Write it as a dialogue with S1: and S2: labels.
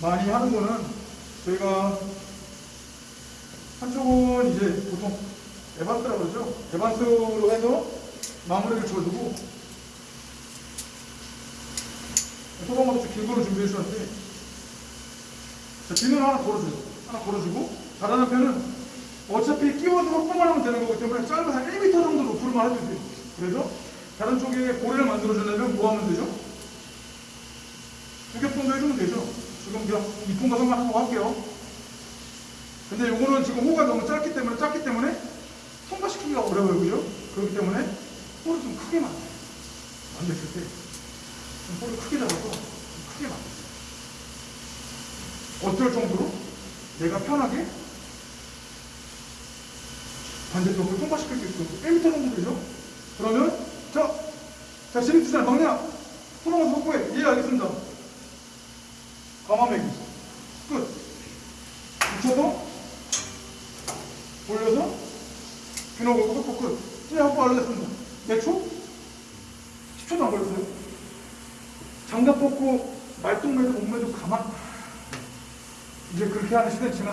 S1: 많이 하는 거는 저희가 한쪽은 이제 보통 에반스라고 그러죠. 에반스로 해서 마무리를 지어주고 소방관도 좀긴 거로 준비해 주셨는데 자, 비늘 하나 걸어줘요. 하나 걸어주고 잘하는 편은 어차피 끼워주고 뽕만 하면 되는 거기 때문에 짧은 한 1m 정도 높이로만 해도 돼요. 그래서 다른 쪽에 고리를 만들어주려면 뭐 하면 되죠? 두겹 정도 해주면 되죠. 지금 그냥 이쁜 가성만 하고 할게요. 근데 요거는 지금 호가 너무 짧기 때문에 짧기 때문에 통과시키기가 어려워요. 그죠? 그렇기 때문에 호를 좀 크게 만들어요. 만들었을 때. 좀 호를 크게 잡아서 좀 크게 만들어요. 어떨 정도로 내가 편하게 반대쪽을 통과시킬 수 있고 1m 정도 되죠? 그러면 자, 자 시립주잖아 막내야 소방관서 확보해 예 알겠습니다 가마매기 끝. 붙여서 올려서 비너 걸고 끝. 끝. 예 확보 알려졌습니다. 몇 초? 10초도 안 걸렸어요. 장갑 벗고 말똥매도 몸매도 가만. 이제 그렇게 하는 시대는 지났어요